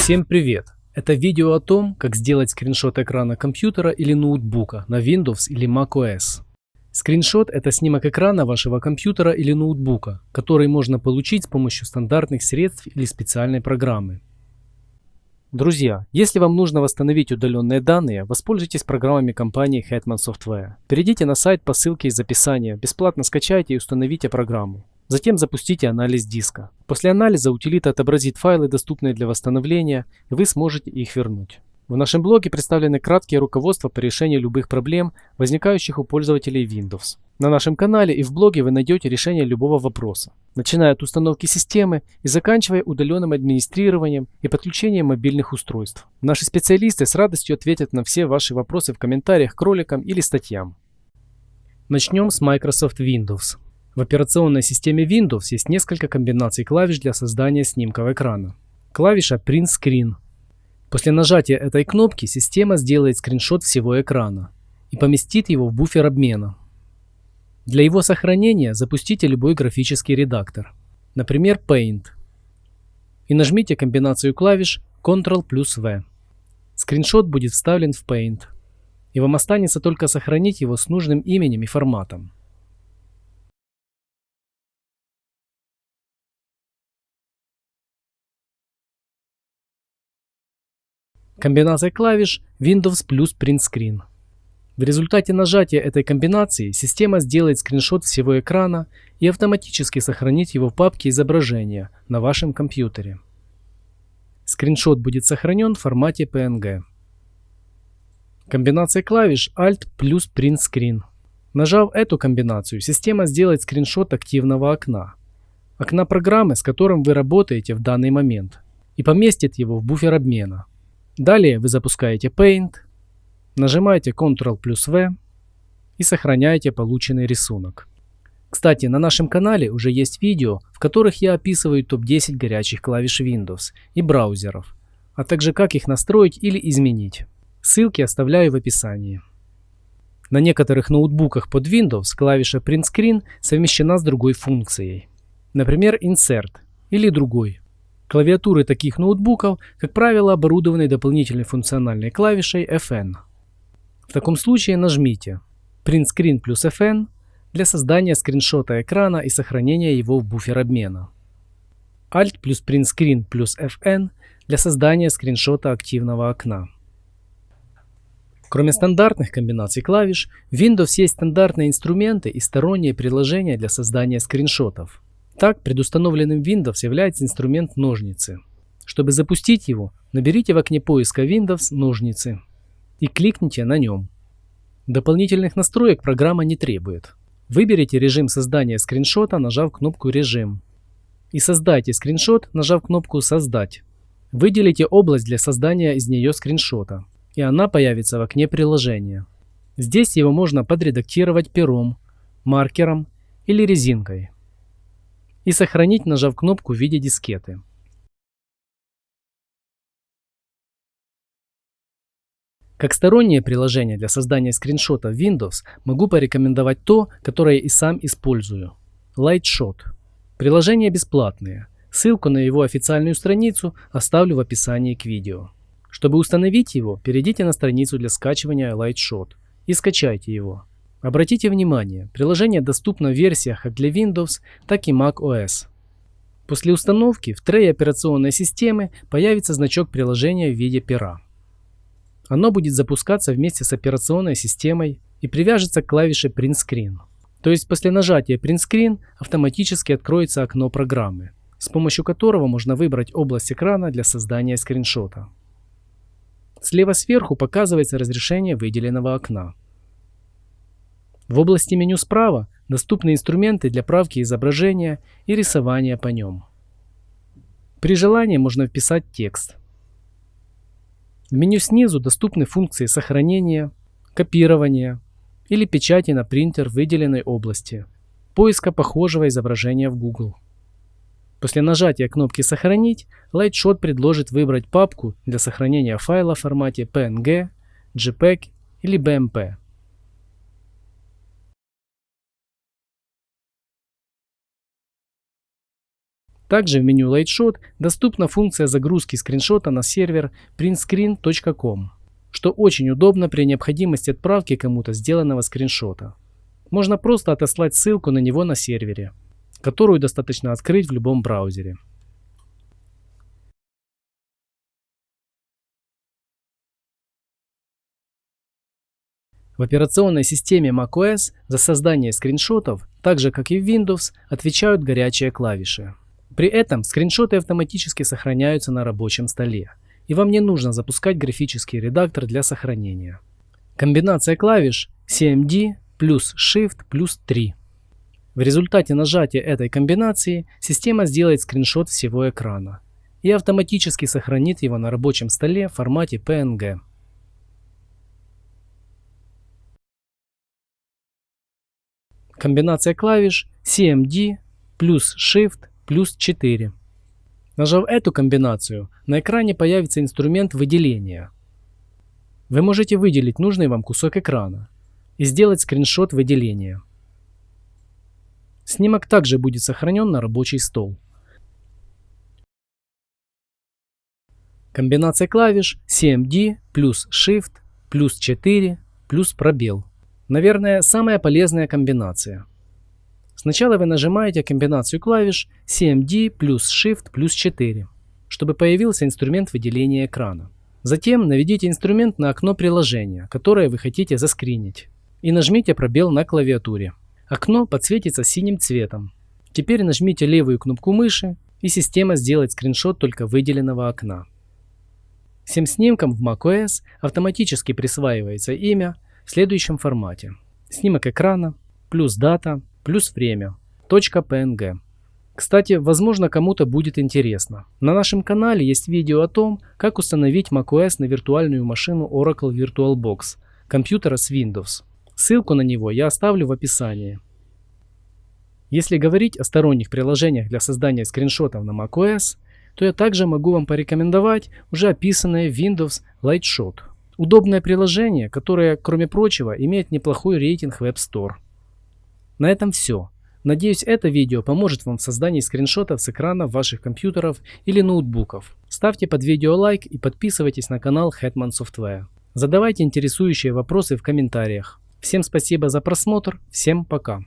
Всем привет! Это видео о том, как сделать скриншот экрана компьютера или ноутбука на Windows или macOS. Скриншот – это снимок экрана вашего компьютера или ноутбука, который можно получить с помощью стандартных средств или специальной программы. Друзья, если вам нужно восстановить удаленные данные, воспользуйтесь программами компании Hetman Software. Перейдите на сайт по ссылке из описания, бесплатно скачайте и установите программу. Затем запустите анализ диска. После анализа утилита отобразит файлы, доступные для восстановления, и вы сможете их вернуть. В нашем блоге представлены краткие руководства по решению любых проблем, возникающих у пользователей Windows. На нашем канале и в блоге вы найдете решение любого вопроса, начиная от установки системы и заканчивая удаленным администрированием и подключением мобильных устройств. Наши специалисты с радостью ответят на все ваши вопросы в комментариях к роликам или статьям. Начнем с Microsoft Windows. В операционной системе Windows есть несколько комбинаций клавиш для создания снимков экрана. Клавиша Print Screen. После нажатия этой кнопки система сделает скриншот всего экрана и поместит его в буфер обмена. Для его сохранения запустите любой графический редактор, например Paint, и нажмите комбинацию клавиш Ctrl плюс V. Скриншот будет вставлен в Paint, и вам останется только сохранить его с нужным именем и форматом. Комбинация клавиш Windows плюс Print Screen. В результате нажатия этой комбинации система сделает скриншот всего экрана и автоматически сохранит его в папке изображения на вашем компьютере. Скриншот будет сохранен в формате PNG. Комбинация клавиш Alt плюс Print Screen. Нажав эту комбинацию, система сделает скриншот активного окна, окна программы, с которым вы работаете в данный момент, и поместит его в буфер обмена. Далее вы запускаете Paint, нажимаете Ctrl плюс V и сохраняете полученный рисунок. Кстати, на нашем канале уже есть видео, в которых я описываю топ-10 горячих клавиш Windows и браузеров, а также как их настроить или изменить. Ссылки оставляю в описании. На некоторых ноутбуках под Windows клавиша Print Screen совмещена с другой функцией. Например, Insert или другой. Клавиатуры таких ноутбуков, как правило, оборудованы дополнительной функциональной клавишей FN. В таком случае нажмите Print Screen плюс FN для создания скриншота экрана и сохранения его в буфер обмена. Alt плюс Print Screen плюс FN для создания скриншота активного окна. Кроме стандартных комбинаций клавиш, в Windows есть стандартные инструменты и сторонние приложения для создания скриншотов. Так, предустановленным Windows является инструмент ножницы. Чтобы запустить его, наберите в окне поиска Windows ножницы и кликните на нем. Дополнительных настроек программа не требует. Выберите режим создания скриншота, нажав кнопку «Режим». И создайте скриншот, нажав кнопку «Создать». Выделите область для создания из нее скриншота, и она появится в окне приложения. Здесь его можно подредактировать пером, маркером или резинкой и сохранить, нажав кнопку в виде дискеты. Как стороннее приложение для создания скриншота в Windows могу порекомендовать то, которое и сам использую. Lightshot. Приложение бесплатное. Ссылку на его официальную страницу оставлю в описании к видео. Чтобы установить его, перейдите на страницу для скачивания Lightshot и скачайте его. Обратите внимание, приложение доступно в версиях как для Windows, так и Mac OS. После установки в трее операционной системы появится значок приложения в виде пера. Оно будет запускаться вместе с операционной системой и привяжется к клавише Print Screen. То есть после нажатия Print Screen автоматически откроется окно программы, с помощью которого можно выбрать область экрана для создания скриншота. Слева сверху показывается разрешение выделенного окна. В области меню справа доступны инструменты для правки изображения и рисования по нем. При желании можно вписать текст. В меню снизу доступны функции сохранения, копирования или печати на принтер выделенной области, поиска похожего изображения в Google. После нажатия кнопки «Сохранить» Lightshot предложит выбрать папку для сохранения файла в формате PNG, JPEG или BMP. Также в меню Lightshot доступна функция загрузки скриншота на сервер printscreen.com, что очень удобно при необходимости отправки кому-то сделанного скриншота. Можно просто отослать ссылку на него на сервере, которую достаточно открыть в любом браузере. В операционной системе macOS за создание скриншотов, так же как и в Windows, отвечают горячие клавиши. При этом скриншоты автоматически сохраняются на рабочем столе, и вам не нужно запускать графический редактор для сохранения. Комбинация клавиш CMD плюс Shift плюс 3. В результате нажатия этой комбинации система сделает скриншот всего экрана и автоматически сохранит его на рабочем столе в формате PNG. Комбинация клавиш CMD плюс Shift плюс 4. Нажав эту комбинацию, на экране появится инструмент выделения. Вы можете выделить нужный вам кусок экрана и сделать скриншот выделения. Снимок также будет сохранен на рабочий стол. Комбинация клавиш CMD плюс Shift плюс 4 плюс пробел. Наверное, самая полезная комбинация. Сначала вы нажимаете комбинацию клавиш CMD плюс Shift плюс 4, чтобы появился инструмент выделения экрана. Затем наведите инструмент на окно приложения, которое вы хотите заскринить, и нажмите пробел на клавиатуре. Окно подсветится синим цветом. Теперь нажмите левую кнопку мыши, и система сделает скриншот только выделенного окна. Всем снимкам в macOS автоматически присваивается имя в следующем формате. Снимок экрана, плюс дата, плюс время. .png. Кстати, возможно кому-то будет интересно. На нашем канале есть видео о том, как установить macOS на виртуальную машину Oracle VirtualBox компьютера с Windows. Ссылку на него я оставлю в описании. Если говорить о сторонних приложениях для создания скриншотов на macOS, то я также могу вам порекомендовать уже описанное Windows Lightshot. Удобное приложение, которое, кроме прочего, имеет неплохой рейтинг в App Store. На этом все. Надеюсь, это видео поможет вам в создании скриншотов с экранов ваших компьютеров или ноутбуков. Ставьте под видео лайк и подписывайтесь на канал Hetman Software. Задавайте интересующие вопросы в комментариях. Всем спасибо за просмотр, всем пока.